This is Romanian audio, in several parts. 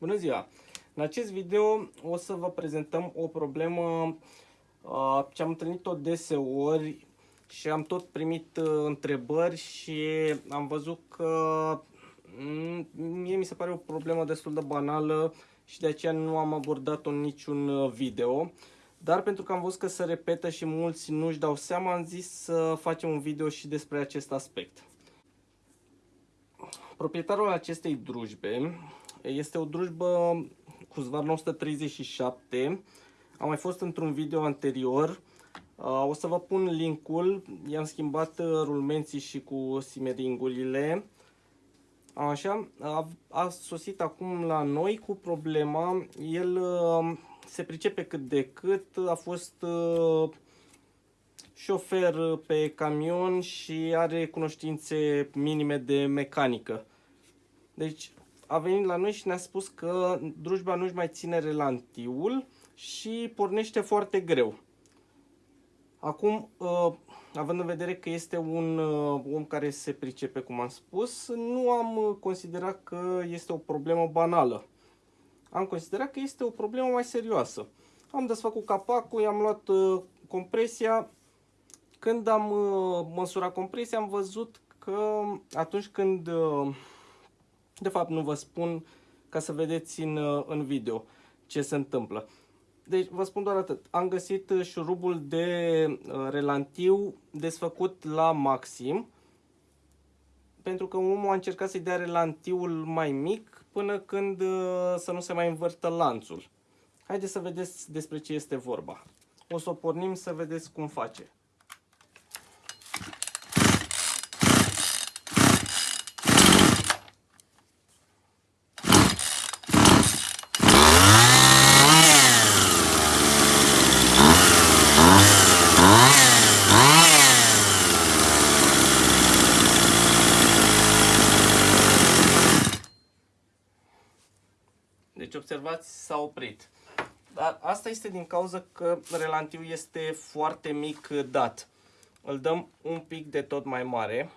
Bună ziua! În acest video o să vă prezentăm o problemă uh, ce am întâlnit-o deseori și am tot primit uh, întrebări și am văzut că mm, mie mi se pare o problemă destul de banală și de aceea nu am abordat-o în niciun uh, video. Dar pentru că am văzut că se repetă și mulți nu-și dau seama, am zis să facem un video și despre acest aspect. Proprietarul acestei drujbe este o drujbă cu zvar 937. Am mai fost într-un video anterior. O să vă pun linkul. I-am schimbat rulmenții și cu simeringurile. Așa, a, a sosit acum la noi cu problema. El se pricepe cât de cât. A fost șofer pe camion și are cunoștințe minime de mecanică. Deci a venit la noi și ne-a spus că drujba nu-și mai ține relantiul și pornește foarte greu. Acum, uh, având în vedere că este un uh, om care se pricepe, cum am spus, nu am considerat că este o problemă banală. Am considerat că este o problemă mai serioasă. Am desfăcut capacul, i-am luat uh, compresia. Când am măsurat compresia, am văzut că atunci când de fapt, nu vă spun ca să vedeți în, uh, în video ce se întâmplă. Deci, vă spun doar atât. Am găsit uh, șurubul de uh, relantiu desfăcut la maxim, pentru că omul a încercat să-i dea relantiul mai mic până când să nu se mai învârtă lanțul. Haideți să vedeți despre ce este vorba. O să o pornim să vedeți cum face. Deci observați, s-a oprit. Dar asta este din cauza că relantiul este foarte mic dat. Îl dăm un pic de tot mai mare.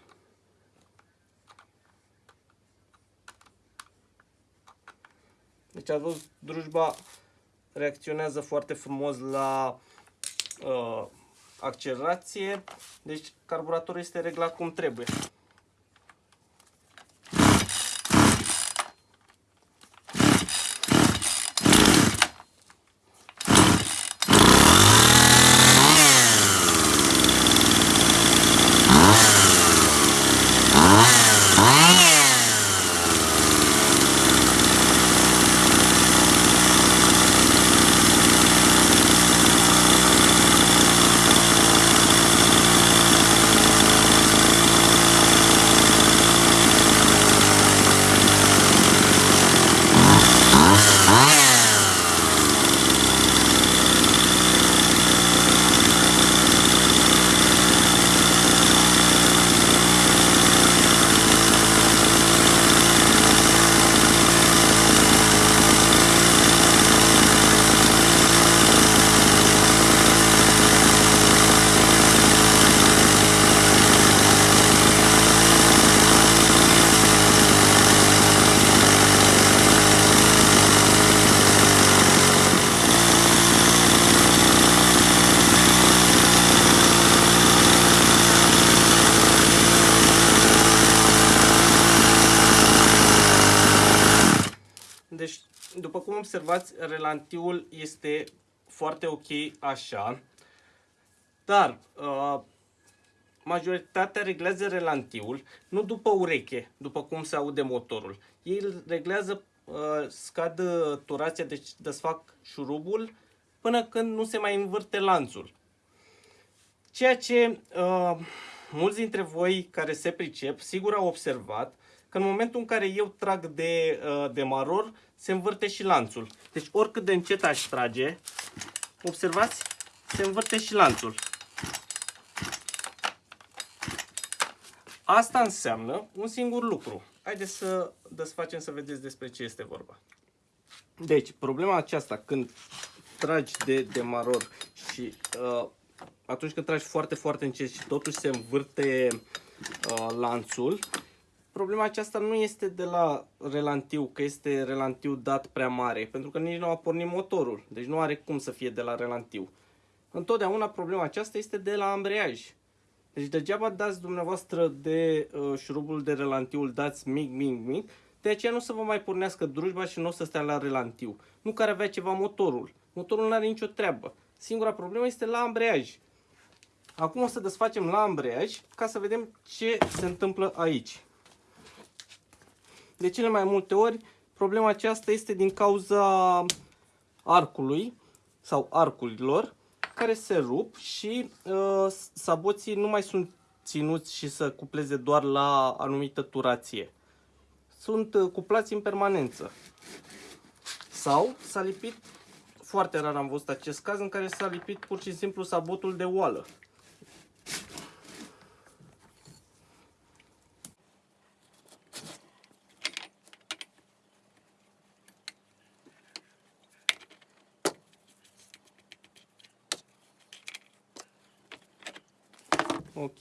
Deci ați văzut, drujba reacționează foarte frumos la uh, accelerație. Deci carburatorul este reglat cum trebuie. Deci, după cum observați, relantiul este foarte ok așa. Dar, uh, majoritatea reglează relantiul, nu după ureche, după cum se aude motorul. Ei reglează, uh, scad turația, deci desfac șurubul, până când nu se mai învârte lanțul. Ceea ce uh, mulți dintre voi care se pricep, sigur au observat, că în momentul în care eu trag de uh, demaror, se învârte și lanțul. Deci oricât de încet aș trage, observați, se învârte și lanțul. Asta înseamnă un singur lucru. Haideți să desfacem să vedeți despre ce este vorba. Deci, problema aceasta, când tragi de demaror și uh, atunci când tragi foarte, foarte încet și totuși se învârte uh, lanțul, problema aceasta nu este de la relantiu, că este relantiu dat prea mare, pentru că nici nu a pornit motorul, deci nu are cum să fie de la relantiu. Întotdeauna problema aceasta este de la ambreiaj. Deci degeaba dați dumneavoastră de uh, șurubul de relantiul, dați mic, mic, mic, de aceea nu să vă mai pornească drujba și nu o să stea la relantiu. Nu care avea ceva motorul. Motorul nu are nicio treabă. Singura problemă este la ambreiaj. Acum o să desfacem la ambreiaj ca să vedem ce se întâmplă aici. De cele mai multe ori, problema aceasta este din cauza arcului sau arcurilor care se rup și uh, saboții nu mai sunt ținuți și să cupleze doar la anumită turație. Sunt uh, cuplați în permanență. Sau s-a lipit, foarte rar am văzut acest caz, în care s-a lipit pur și simplu sabotul de oală. Ok,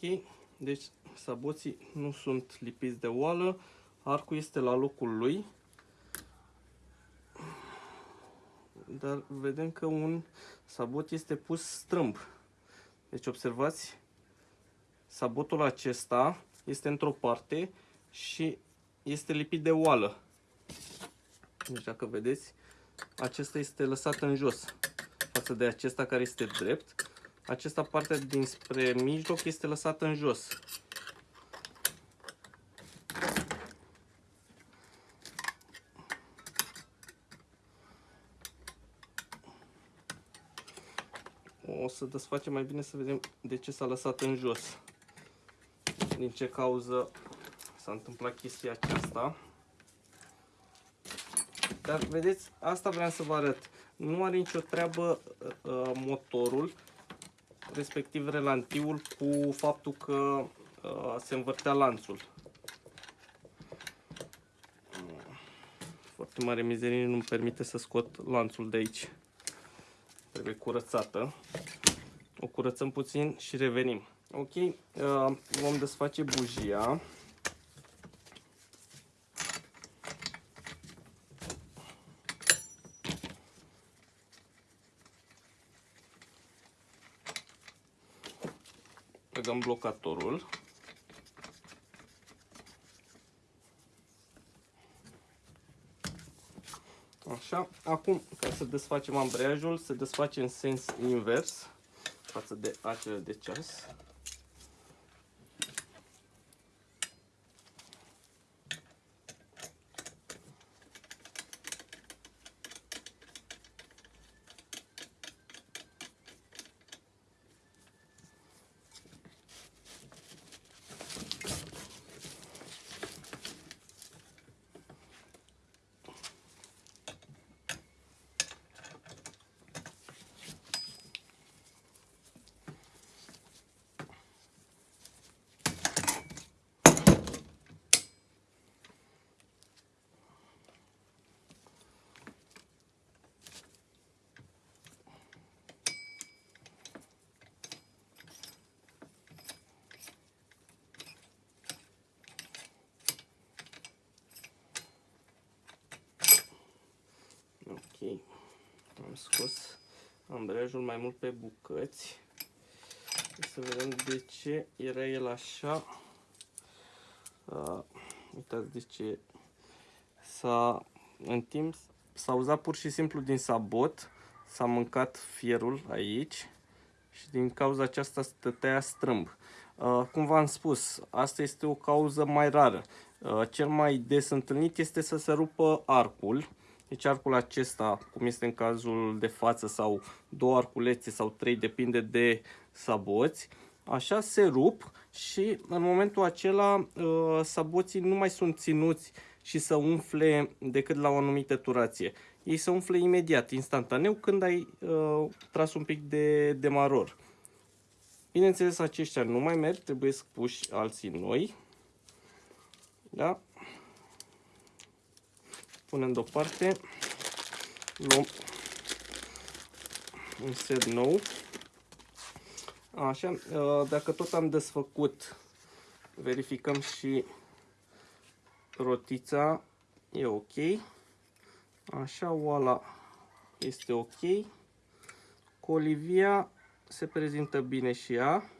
deci saboții nu sunt lipiți de oală, arcul este la locul lui, dar vedem că un sabot este pus strâmb. Deci observați, sabotul acesta este într-o parte și este lipit de oală. Deci dacă vedeți, acesta este lăsat în jos față de acesta care este drept acesta partea dinspre mijloc este lăsată în jos. O să desfacem mai bine să vedem de ce s-a lăsat în jos. Din ce cauză s-a întâmplat chestia aceasta. Dar vedeți, asta vreau să vă arăt. Nu are nicio treabă uh, motorul respectiv relantiul cu faptul că uh, se învârtea lanțul. Foarte mare mizerie nu-mi permite să scot lanțul de aici. Trebuie curățată. O curățăm puțin și revenim. Ok, uh, vom desface bujia. Blocatorul. Așa, acum ca să desfacem ambreiajul, se desface în sens invers față de acele de ceas. Am scos ambreiajul mai mult pe bucăți. Să vedem de ce era el așa. Uh, uitați de ce s-a în timp s-a uzat pur și simplu din sabot, s-a mâncat fierul aici și din cauza aceasta stătea strâmb. Uh, cum v-am spus, asta este o cauză mai rară. Uh, cel mai des întâlnit este să se rupă arcul deci arcul acesta, cum este în cazul de față sau două arculețe sau trei, depinde de saboți, așa se rup și în momentul acela uh, saboții nu mai sunt ținuți și să umfle decât la o anumită turație. Ei se umfle imediat, instantaneu, când ai uh, tras un pic de demaror. Bineînțeles, aceștia nu mai merg, trebuie să puși alții noi. Da? Punem deoparte, luăm un set nou. Așa, uh, dacă tot am desfăcut, verificăm și rotița e ok. Așa, oala este ok. Colivia se prezintă bine și ea.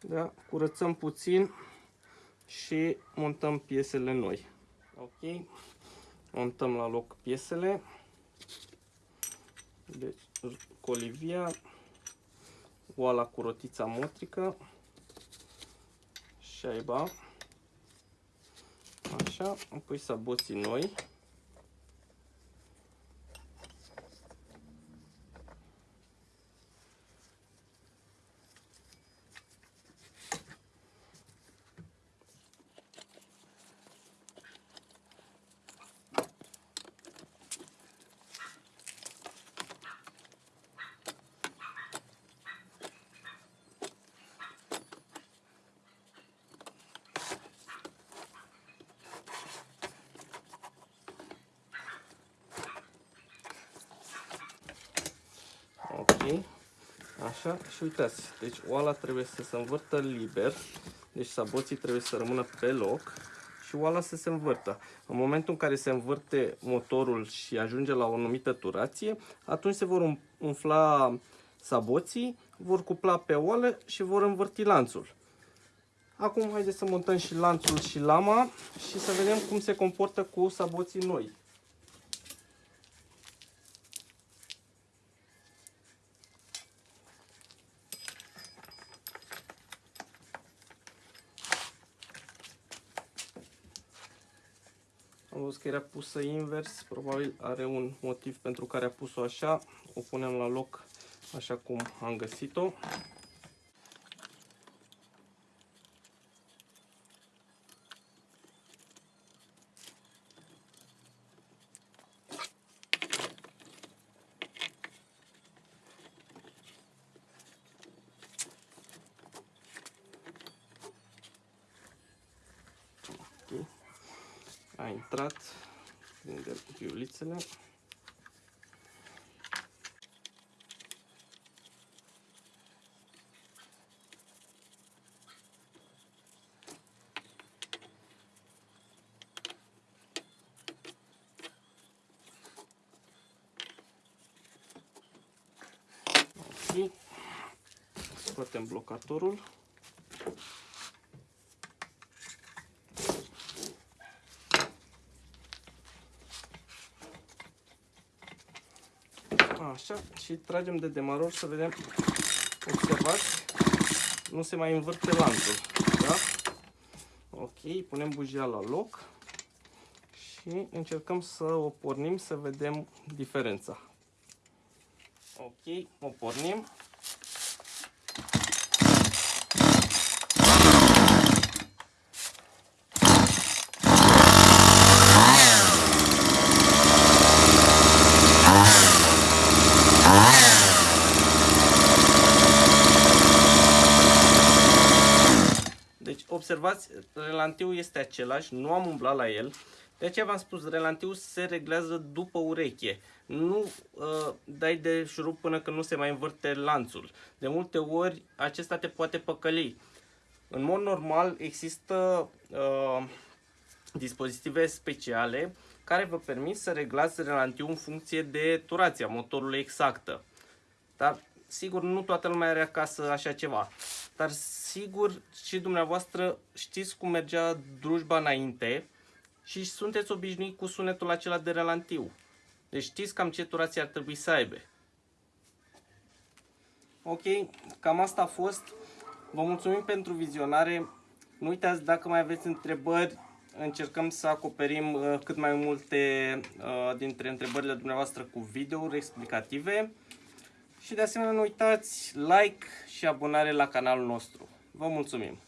Da? Curățăm puțin și montăm piesele noi. Ok. Montăm la loc piesele. Deci, colivia, oala cu rotița motrică, șaiba, așa, apoi saboții noi. Ok. Așa. Și uitați, deci oala trebuie să se învârtă liber. Deci saboții trebuie să rămână pe loc și oala să se învârtă. În momentul în care se învârte motorul și ajunge la o anumită turație, atunci se vor umfla saboții, vor cupla pe oală și vor învârti lanțul. Acum haideți să montăm și lanțul și lama și să vedem cum se comportă cu saboții noi. Am văzut că era pusă invers, probabil are un motiv pentru care a pus-o așa. O punem la loc așa cum am găsit-o. A intrat, prindem viulițele. Ok, scoatem blocatorul. Așa, și tragem de demaror să vedem, observați, nu se mai învârte lanțul, da? Ok, punem bujia la loc și încercăm să o pornim să vedem diferența. Ok, o pornim. Observați, relantiul este același, nu am umblat la el. De aceea v-am spus, relantiul se reglează după ureche. Nu uh, dai de șurub până când nu se mai învârte lanțul. De multe ori acesta te poate păcăli. În mod normal există uh, dispozitive speciale care vă permit să reglați relantiul în funcție de turația motorului exactă. Dar sigur nu toată lumea are acasă așa ceva. Dar sigur și dumneavoastră știți cum mergea drujba înainte și sunteți obișnuit cu sunetul acela de relantiu. Deci știți cam ce turație ar trebui să aibă. Ok, cam asta a fost. Vă mulțumim pentru vizionare. Nu uitați, dacă mai aveți întrebări, încercăm să acoperim uh, cât mai multe uh, dintre întrebările dumneavoastră cu videouri explicative. Și de asemenea nu uitați like și abonare la canalul nostru. Vă mulțumim!